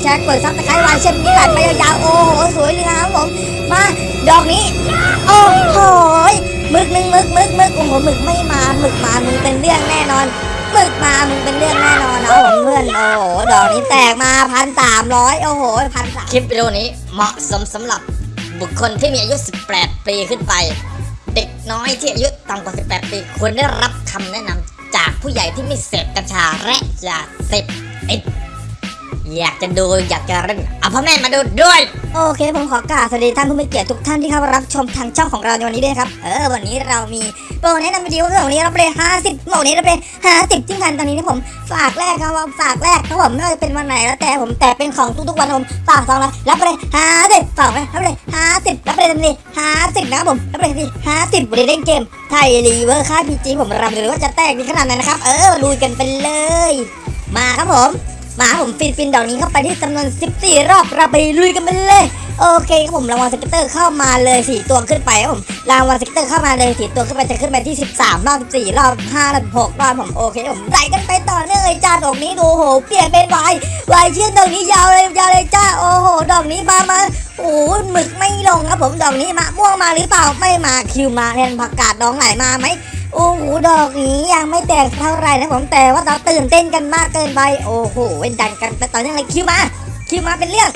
ดแชร์ กดซับสไครต์ไว้เช่นนี้ไหลไปยาวๆ โอ้โห สวยเลยนะครับผม มา ดอกนี้ โอ้โหมึกหนึ่งมึกมึกมึกโอ้โหมึกไม่มาหมึกมามึงเป็นเรื่องแน่นอนมึกมามึงเป็นเรื่องแน่นอนนะผมเพื่อนโอ้โหดอกนี้แตกมาพันสามร้อยโอ้โหพันสามคลิปวิดีโอนี้เหมาะสมสำหรับบุคคลที่มีอายุ 18 ปีขึ้นไป เด็กน้อยที่อายุต่ำกว่า 18 ปีควรได้รับคำแนะนำจากผู้ใหญ่ที่ไม่เสพกัญชาและยาเสพติด อยากจะดูอยากจะเล่นเอาพ่อแม่มาดูด้วย โอเคผมขอกราบสวัสดีท่านผู้มีเกียรติทุกท่านที่เข้ามารับชมทางช่องของเราในวันนี้ด้วยนะครับ เออวันนี้เรามีโปรแนะนำวิดีโอเรื่องวันนี้เราไปห้าสิบโปรนี้เราไปห้าสิบที่พันตอนนี้นะผมฝากแรกครับว่าฝากแรกครับผมไม่ว่าจะเป็นวันไหนแล้วแต่ผมแต่เป็นของทุกๆวันผมฝากซองละรับไปเลยห้าสิบฝากไปรับไปเลยห้าสิรับไปเลยทันทีห้าสินะครับผมรับไปเลยทันทีห้าสิบวันนี้เล่นเกมไทยรีเวอร์ค่ายพีจีผมรับเลยว่าจะแตกดีขนาดไหนนะครับเออลุยกันไปเลย มาครับผม มาผมฟินฟินดอกนี้เข้าไปที่จำนวน 14 รอบเราไปลุยกันไปเลย โอเคครับผมรางวัลสเกตเตอร์เข้ามาเลย 4 ตัวขึ้นไปครับผมรางวัลสเกตเตอร์เข้ามาเลย 4 ตัวขึ้นไปจะขึ้นไปที่ 13 รอบ 14 รอบ5รอบ6รอบผมโอเคผมไล่กันไปต่อเนื่องเลยจ้าดอกนี้ดูโหเปลี่ยนเป็นวายวายเชื่อดอกนี้ยาวเลยยาวเลยจ้าโอ้โหดอกนี้มามาโอ้หหมึกไม่ลงครับผมดอกนี้มาม่วงมาหรือเปล่าไม่มาคิวมาแทนผักกาดดองไหลมาไหม โอ้โหดอกนี้ยังไม่แตกเท่าไหร่นะผมแต่ว่าเราตื่นเต้นกันมากเกินไปโอ้โหเว้นดันกันไปต่อเนื่องเลยคิวมาคิวมาเป็นเรื่อง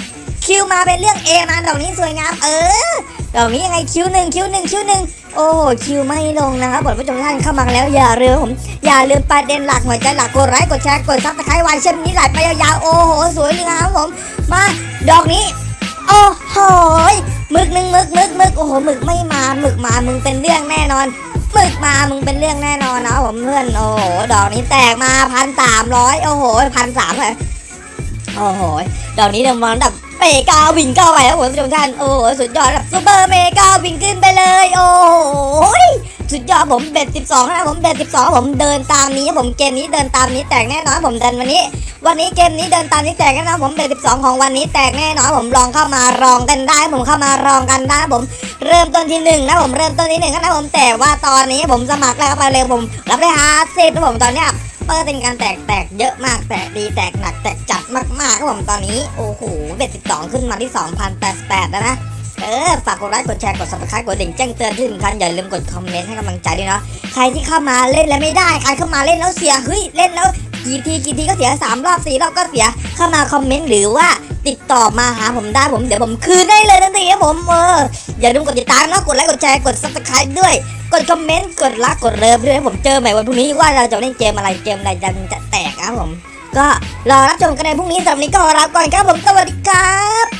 คิวมาเป็นเรื่องเอมาดอกนี้สวยงามเออดอกนี้ยังไงคิวหนึ่งคิวหนึ่งคิวหนึ่งโอ้โหคิวไม่ลงนะครับผมผู้ชมท่านเข้ามาแล้วอย่าลืมผมอย่าลืมประเด็นหลักหัวใจหลักกดไลค์กดแชร์กดซับสไครต์ไว้เช่นนี้ไหลไปยาวๆโอ้โหสวยเลยครับผมมาดอกนี้โอ้โหมึกหนึ่งมึกมึกมึกโอ้โหมึกไม่มามึกมามึงเป็นเรื่องแน่นอน หมึกมามึงเป็นเรื่องแน่นอนนะผมเพื่อนโอ้โหดอกนี้แตกมาพันสามร้อยโอ้โหพันสามเลยโอ้โหดอกนี้เดี๋ยวมันดับเมกาวิ่งเข้าไปครับผมผู้ชมท่านโอ้โหสุดยอดแบบซูเปอร์เมกาวิ่งขึ้นไปเลย โอ้โหสุดยอดผมเบ็ดสิบสองนะผมเบ็ดสิบสองผมเดินตามนี้ ผมเกมนี้เดินตามนี้แตกแน่นอนผมเดินวันนี้ วันนี้เกมนี้เดินตามนี้แตกแน่นอนผม bet สิบสองของวันนี้แตกแน่นอนผมลองเข้ามาลองกันได้ ผมเข้ามาลองกันได้ผม เริ่มต้นที่หนึ่งนะผมเริ่มต้นที่หนึ่งนะผมแต่ว่าตอนนี้ผมสมัครแล้วเข้าไปเลยผมรับได้ฮาร์ดสิบนะผมตอนเนี้ยเปิดเป็นการแตกแตกเยอะมากแตกดีแตกหนักแตกจัดมากๆครับผมตอนนี้โอ้โห bet สิบสองขึ้นมาที่2,088แล้วนะเออฝากกดไลค์กดแชร์กด subscribe กดกระดิ่งแจ้งเตือนที่สำคัญอย่าลืมกดคอมเมนต์ให้กำลังใจด้วยเนาะใครที่เข้ามาเล่นแล้วไม่ได้ใครเข้ามาเล่นแล้วเสียเฮ้ยเล่นแล้ว กี่ทีกี่ทีก็เสียสามรอบสี่รอบก็เสียเข้ามาคอมเมนต์หรือว่าติดต่อมาหาผมได้ผมเดี๋ยวผมคืนได้เลยทันทีครับผมเอออย่าลืมกดติดตามนะกดไลค์กดแชร์กด subscribe ด้วย กดคอมเมนต์กดรักกดเลิฟด้วยให้ผมเจอใหม่วันพรุ่งนี้ว่าเราจะเล่นเกมอะไรเกมอะไรจะจะแตกครับผม ก็รอรับชมกันในพรุ่งนี้สำหรับวันนี้ก็ลาก่อนครับผมสวัสดีครับ